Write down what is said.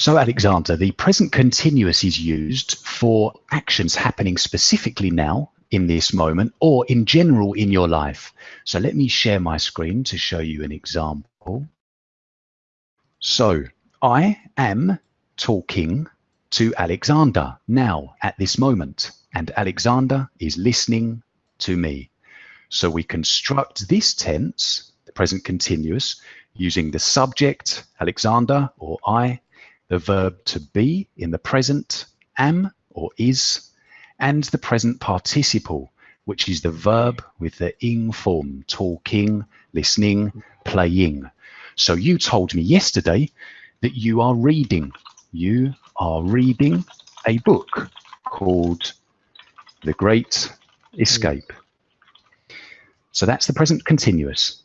So Alexander, the present continuous is used for actions happening specifically now in this moment or in general in your life. So let me share my screen to show you an example. So I am talking to Alexander now at this moment and Alexander is listening to me. So we construct this tense, the present continuous, using the subject, Alexander or I, the verb to be in the present, am or is, and the present participle, which is the verb with the ing form, talking, listening, playing. So you told me yesterday that you are reading. You are reading a book called The Great Escape. So that's the present continuous.